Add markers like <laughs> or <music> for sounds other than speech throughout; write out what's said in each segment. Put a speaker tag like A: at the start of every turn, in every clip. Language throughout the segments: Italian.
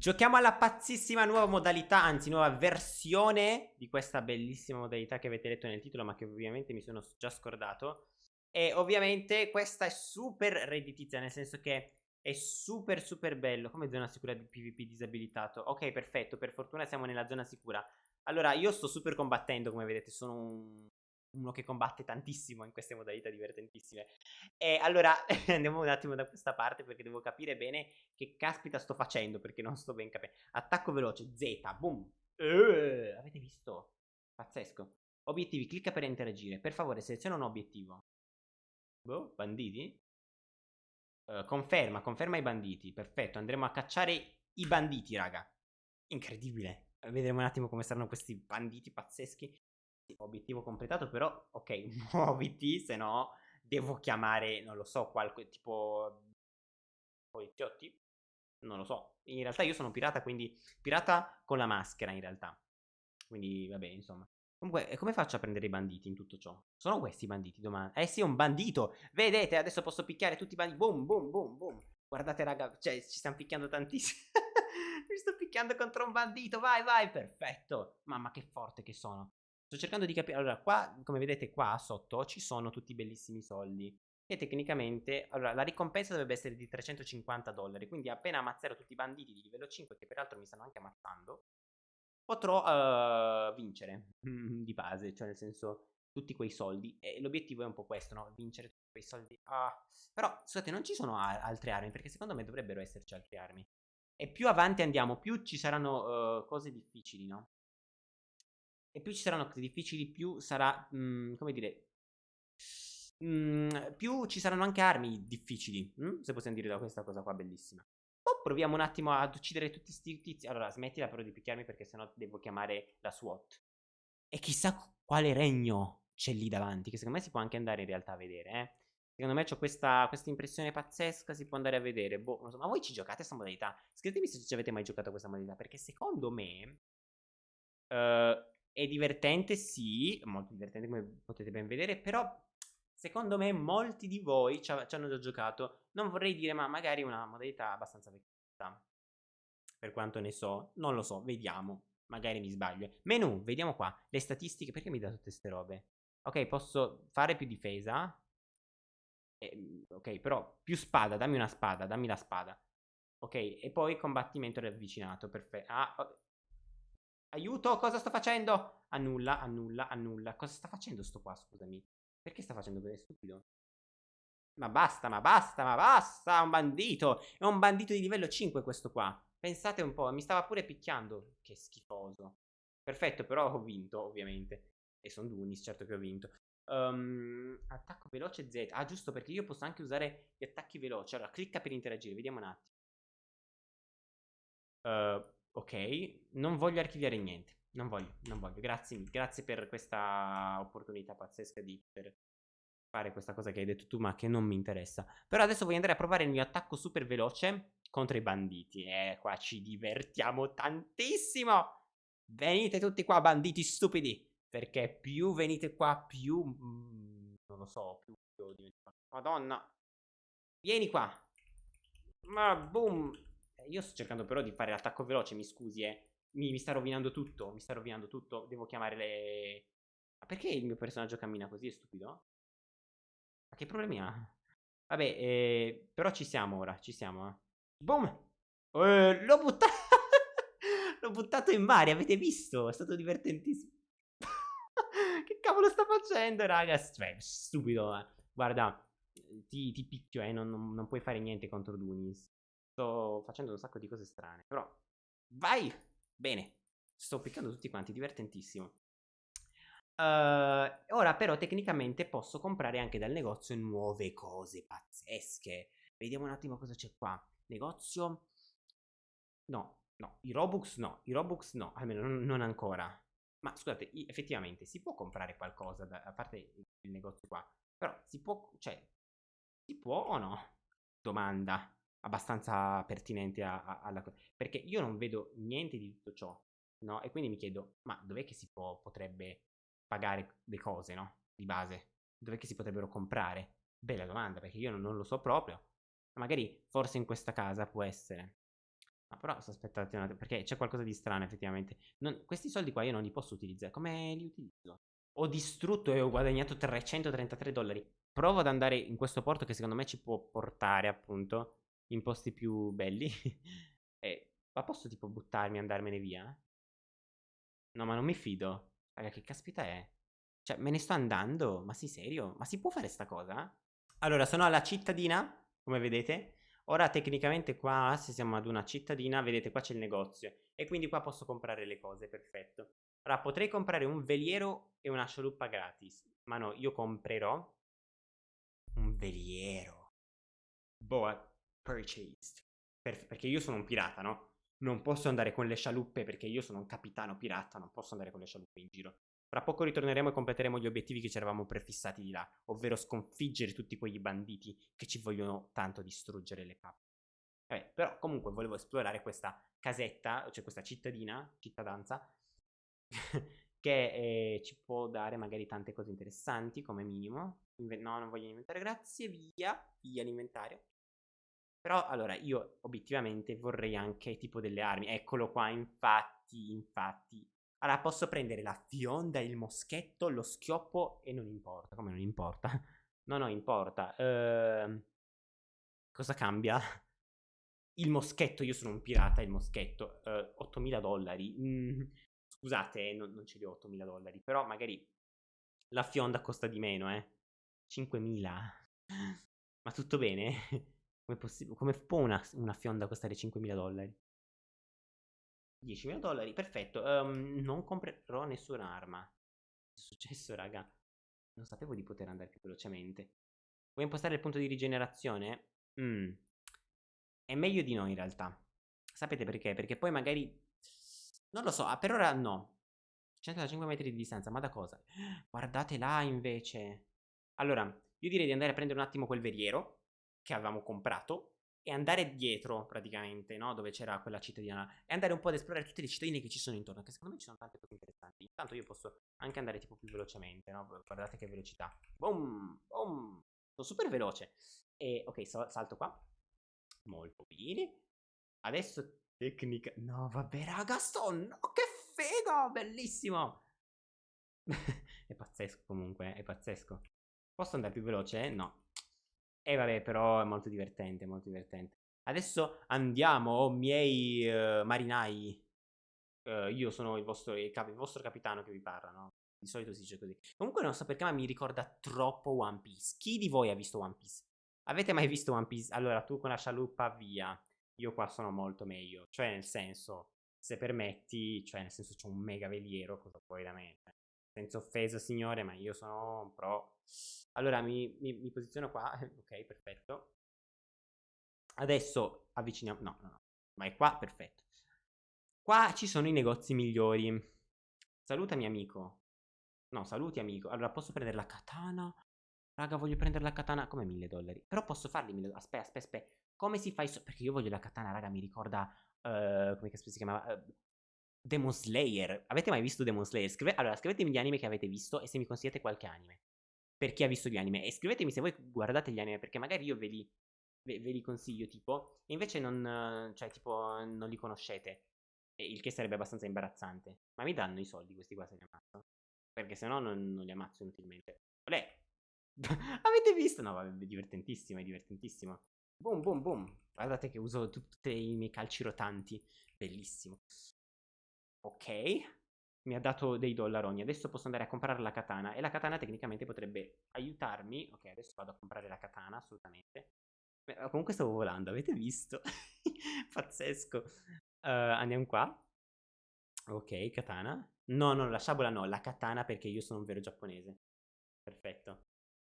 A: Giochiamo alla pazzissima nuova modalità, anzi nuova versione di questa bellissima modalità che avete letto nel titolo, ma che ovviamente mi sono già scordato. E ovviamente questa è super redditizia, nel senso che è super super bello. Come zona sicura di PvP disabilitato. Ok, perfetto, per fortuna siamo nella zona sicura. Allora, io sto super combattendo, come vedete, sono un uno che combatte tantissimo in queste modalità divertentissime. E allora <laughs> andiamo un attimo da questa parte perché devo capire bene che caspita sto facendo perché non sto ben capendo. Attacco veloce, Z, boom. Uh, avete visto? Pazzesco. Obiettivi, clicca per interagire. Per favore, seleziona un obiettivo. Boh, banditi? Uh, conferma, conferma i banditi. Perfetto, andremo a cacciare i banditi, raga. Incredibile. Vedremo un attimo come saranno questi banditi pazzeschi obiettivo completato, però ok, <laughs> muoviti, se no devo chiamare, non lo so, qualche tipo poliziotti? Non lo so. In realtà io sono pirata, quindi pirata con la maschera in realtà. Quindi vabbè, insomma. Comunque, come faccio a prendere i banditi in tutto ciò? Sono questi i banditi domani? Eh sì, un bandito! Vedete, adesso posso picchiare tutti i banditi. Boom, boom, boom, boom. Guardate, raga, cioè, ci stanno picchiando tantissimo. <laughs> Mi sto picchiando contro un bandito, vai, vai, perfetto. Mamma, che forte che sono. Sto cercando di capire. Allora, qua, come vedete qua sotto, ci sono tutti i bellissimi soldi. E tecnicamente, allora, la ricompensa dovrebbe essere di 350 dollari. Quindi appena ammazzerò tutti i banditi di livello 5, che peraltro mi stanno anche ammazzando, potrò uh, vincere <laughs> di base. Cioè, nel senso, tutti quei soldi. E l'obiettivo è un po' questo, no? Vincere tutti quei soldi. Ah. Però, scusate, non ci sono altre armi, perché secondo me dovrebbero esserci altre armi. E più avanti andiamo, più ci saranno uh, cose difficili, no? E più ci saranno cose difficili, più sarà, mh, mhmm, come dire, mh, mhmm, più ci saranno anche armi difficili, mh? Se possiamo dire da questa cosa qua bellissima. Oh, proviamo un attimo ad uccidere tutti sti tizi. Allora, smettila però di picchiarmi perché sennò devo chiamare la SWAT. E chissà quale regno c'è lì davanti, che secondo me si può anche andare in realtà a vedere, eh. Secondo me ho questa, questa, impressione pazzesca, si può andare a vedere. Boh, so, ma voi ci giocate a questa modalità? Scrivetemi se ci avete mai giocato a questa modalità, perché secondo me... Uh, è divertente, sì, molto divertente come potete ben vedere, però secondo me molti di voi ci, hanno già giocato. Non vorrei dire, ma magari una modalità abbastanza vecchia. Per quanto ne so, non lo so, vediamo. Magari mi sbaglio. Menu, vediamo qua. Le statistiche, perché mi dà tutte queste robe? Ok, posso fare più difesa. Eh, ok, però più spada, dammi una spada, dammi la spada. Ok, e poi combattimento ravvicinato, perfetto. Ah, Aiuto, cosa sto facendo? Annulla, annulla, annulla. Cosa sta facendo sto qua, scusami? Perché sta facendo quello stupido? Ma basta, ma basta, ma basta, un bandito. È un bandito di livello 5 questo qua. Pensate un po', mi stava pure picchiando. Che schifoso. Perfetto, però ho vinto, ovviamente. E sono Dunis, certo che ho vinto. Um, attacco veloce Z. Ah, giusto, perché io posso anche usare gli attacchi veloci. Allora, clicca per interagire, vediamo un attimo. Uh, Ok, non voglio archiviare niente. Non voglio, non voglio. Grazie, grazie per questa opportunità pazzesca di poter fare questa cosa che hai detto tu, ma che non mi interessa. Però adesso voglio andare a provare il mio attacco super veloce contro i banditi. Eh, qua ci divertiamo tantissimo. Venite tutti qua, banditi stupidi. Perché più venite qua, più... Mm, non lo so, più... Madonna. Vieni qua. Ma boom. Eh, io sto cercando però di fare l'attacco veloce, mi scusi, eh. Mi, mi, sta rovinando tutto, mi sta rovinando tutto. Devo chiamare le... Ma perché il mio personaggio cammina così? È stupido? Ma che problemi ha? Vabbè, eh, però ci siamo ora, ci siamo, eh. Boom! Eh, l'ho buttato... <laughs> l'ho buttato in mare, avete visto? È stato divertentissimo. <laughs> che cavolo sta facendo, raga? Cioè, stupido, eh. Guarda, ti, ti picchio, eh. Non, non, non puoi fare niente contro Dunis. Sto facendo un sacco di cose strane. Però, vai! Bene. Sto piccando tutti quanti, divertentissimo. Uh, ora però tecnicamente posso comprare anche dal negozio nuove cose pazzesche. Vediamo un attimo cosa c'è qua. Negozio? No, no, i Robux no, i Robux no, almeno non, non ancora. Ma scusate, effettivamente si può comprare qualcosa, da, a parte il negozio qua. Però si può, cioè, si può o no? Domanda abbastanza pertinente a, a, alla cosa. Perché io non vedo niente di tutto ciò, no? E quindi mi chiedo, ma dov'è che si può, potrebbe pagare le cose, no? Di base. Dov'è che si potrebbero comprare? Bella domanda, perché io non, non lo so proprio. Magari forse in questa casa può essere. Ma però aspettate un attimo, perché c'è qualcosa di strano effettivamente. Non, questi soldi qua io non li posso utilizzare. Come li utilizzo? Ho distrutto e ho guadagnato 333 dollari. Provo ad andare in questo porto che secondo me ci può portare appunto in posti più belli. <laughs> e, ma posso tipo buttarmi e andarmene via? No, ma non mi fido. Raga, che caspita è? Cioè, me ne sto andando? Ma sei serio? Ma si può fare sta cosa? Allora, sono alla cittadina, come vedete. Ora tecnicamente qua, se siamo ad una cittadina, vedete qua c'è il negozio. E quindi qua posso comprare le cose, perfetto. Ora potrei comprare un veliero e una scialuppa gratis. Ma no, io comprerò un veliero. Boa purchased. Per, perché io sono un pirata, no? Non posso andare con le scialuppe perché io sono un capitano pirata, non posso andare con le scialuppe in giro. Tra poco ritorneremo e completeremo gli obiettivi che ci eravamo prefissati di là, ovvero sconfiggere tutti quegli banditi che ci vogliono tanto distruggere le cappe. Vabbè, però comunque volevo esplorare questa casetta, cioè questa cittadina, cittadinanza, <laughs> che eh, ci può dare magari tante cose interessanti come minimo. Inve no, non voglio inventare, grazie, via, via l'inventario. Però allora io obiettivamente vorrei anche tipo delle armi. Eccolo qua, infatti, infatti. Allora posso prendere la fionda, il moschetto, lo schioppo e non importa. Come non importa? <laughs> no, no, importa. Uh, cosa cambia? Il moschetto, io sono un pirata, il moschetto. Uh, 8000 dollari. Mm, scusate, non, non ce li ho 8000 dollari. Però magari la fionda costa di meno, eh. 5000. <laughs> Ma tutto bene? <laughs> Come, come può una, una, fionda costare 5.000 dollari? 10.000 dollari, perfetto. Um, non comprerò nessuna arma. È successo, raga? Non sapevo di poter andare più velocemente. Vuoi impostare il punto di rigenerazione? Mm. È meglio di no, in realtà. Sapete perché? Perché poi magari... Non lo so, ah, per ora no. 105 metri di distanza, ma da cosa? Guardate là, invece. Allora, io direi di andare a prendere un attimo quel veriero che avevamo comprato e andare dietro praticamente, no? Dove c'era quella cittadina e andare un po' ad esplorare tutte le cittadine che ci sono intorno, che secondo me ci sono tante cose interessanti. Intanto io posso anche andare tipo più velocemente, no? Guardate che velocità. Boom, boom. Sono super veloce. E ok, salto qua. Molto bene. Adesso tecnica... No, vabbè, raga, sto... No, che figo! Bellissimo! <laughs> è pazzesco comunque, è pazzesco. Posso andare più veloce? No. E vabbè, però è molto divertente, molto divertente. Adesso andiamo, oh, miei uh, marinai. Uh, io sono il vostro, il, cap- il vostro capitano che vi parla, no? Di solito si dice così. Comunque non so perché, ma mi ricorda troppo One Piece. Chi di voi ha visto One Piece? Avete mai visto One Piece? Allora, tu con la scialuppa, via. Io qua sono molto meglio. Cioè, nel senso, se permetti, cioè, nel senso, c'è un mega veliero, cosa vuoi da me? Senza offesa, signore, ma io sono un pro. Allora mi, mi, mi posiziono qua, <laughs> ok, perfetto. Adesso avviciniamo, no, no, no, ma è qua, perfetto. Qua ci sono i negozi migliori. Salutami amico. No, saluti amico. Allora posso prendere la katana? Raga, voglio prendere la katana come 1000 dollari. Però posso farli 1000 dollari. Aspetta, aspetta, aspetta. Come si fa? So Perché io voglio la katana, raga, mi ricorda... Uh, come si chiamava? Uh, Demon Slayer. Avete mai visto Demon Slayer? Scrive... Allora, scrivetemi gli anime che avete visto e se mi consigliate qualche anime per chi ha visto gli anime. E scrivetemi se voi guardate gli anime, perché magari io ve li, ve, ve li consiglio, tipo, e invece non, cioè, tipo, non li conoscete. Il che sarebbe abbastanza imbarazzante. Ma mi danno i soldi questi qua se li ammazzo? Perché se no non, non li ammazzo inutilmente. Olè! <laughs> Avete visto? No, vabbè, è divertentissimo, è divertentissimo. Boom, boom, boom. Guardate che uso tutti i miei calci rotanti. Bellissimo. Ok mi ha dato dei dollaroni. Adesso posso andare a comprare la katana. E la katana tecnicamente potrebbe aiutarmi. Ok, adesso vado a comprare la katana, assolutamente. Beh, comunque stavo volando, avete visto? <laughs> Pazzesco. Uh, andiamo qua. Ok, katana. No, no, la sciabola no, la katana perché io sono un vero giapponese. Perfetto.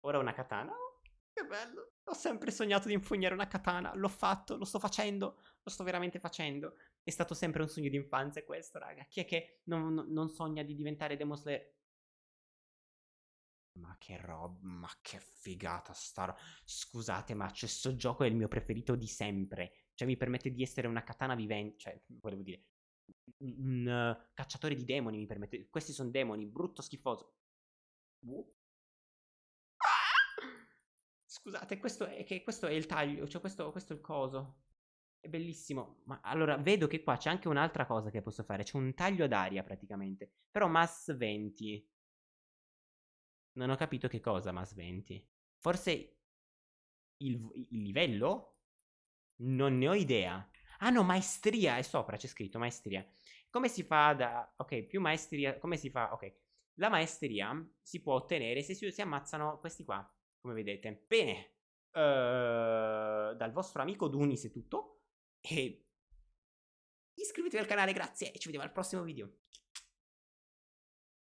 A: Ora una katana. Oh, che bello. Ho sempre sognato di infognare una katana. L'ho fatto, lo sto facendo. Lo sto veramente facendo. È stato sempre un sogno di infanzia questo, raga. Chi è che non, non sogna di diventare Demon Slayer? Ma che roba, ma che figata sta roba. Scusate, ma questo gioco è il mio preferito di sempre. Cioè, mi permette di essere una katana vivente. Cioè, volevo dire, un uh, cacciatore di demoni mi permette. Questi sono demoni, brutto, schifoso. Uh. Scusate, questo è, che, questo è il taglio, cioè questo, questo è il coso. È bellissimo. Ma allora, vedo che qua c'è anche un'altra cosa che posso fare. C'è un taglio d'aria praticamente. Però mass 20. Non ho capito che cosa mass 20. Forse il, il livello? Non ne ho idea. Ah no, maestria è sopra, c'è scritto maestria. Come si fa da... Ok, più maestria... Come si fa... Ok. La maestria si può ottenere se si, si ammazzano questi qua, come vedete. Bene. Uh, dal vostro amico Dunis è tutto. E iscrivetevi al canale, grazie. E ci vediamo al prossimo video.